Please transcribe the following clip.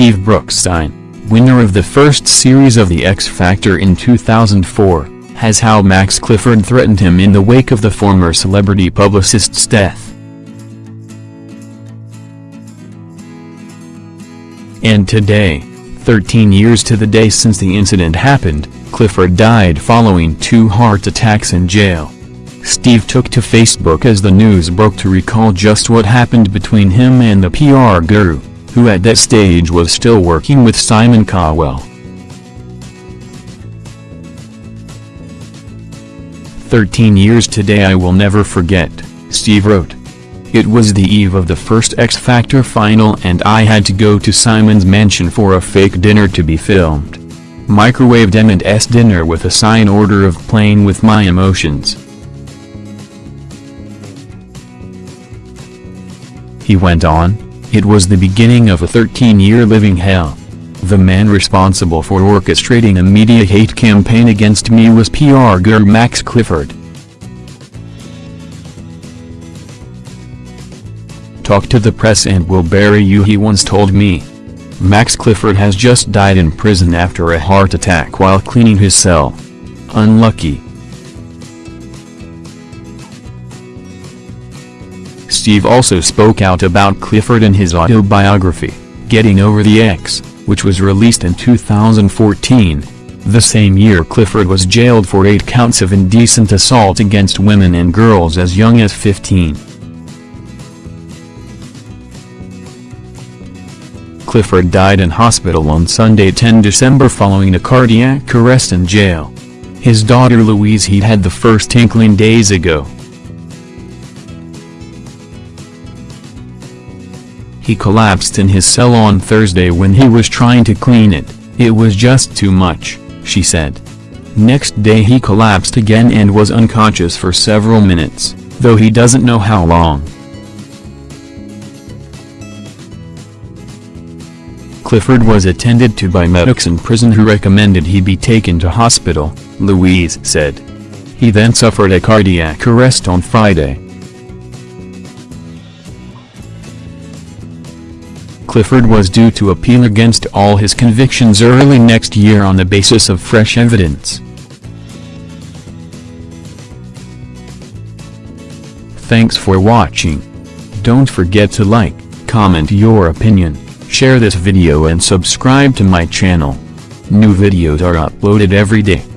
Steve Brookstein, winner of the first series of The X Factor in 2004, has how Max Clifford threatened him in the wake of the former celebrity publicist's death. And today, 13 years to the day since the incident happened, Clifford died following two heart attacks in jail. Steve took to Facebook as the news broke to recall just what happened between him and the PR guru, who at that stage was still working with Simon Cowell. Thirteen years today I will never forget, Steve wrote. It was the eve of the first X Factor final and I had to go to Simon's mansion for a fake dinner to be filmed. Microwaved M&S dinner with a sign order of playing with my emotions. He went on, it was the beginning of a 13-year living hell. The man responsible for orchestrating a media hate campaign against me was PR guru Max Clifford. Talk to the press and we'll bury you he once told me. Max Clifford has just died in prison after a heart attack while cleaning his cell. Unlucky. Steve also spoke out about Clifford in his autobiography, Getting Over the X, which was released in 2014. The same year Clifford was jailed for eight counts of indecent assault against women and girls as young as 15. Clifford died in hospital on Sunday 10 December following a cardiac arrest in jail. His daughter Louise he had the first inkling days ago. He collapsed in his cell on Thursday when he was trying to clean it, it was just too much, she said. Next day he collapsed again and was unconscious for several minutes, though he doesn't know how long. Clifford was attended to by medics in prison who recommended he be taken to hospital, Louise said. He then suffered a cardiac arrest on Friday. Clifford was due to appeal against all his convictions early next year on the basis of fresh evidence. Thanks for watching. Don't forget to like, comment your opinion, share this video and subscribe to my channel. New videos are uploaded every day.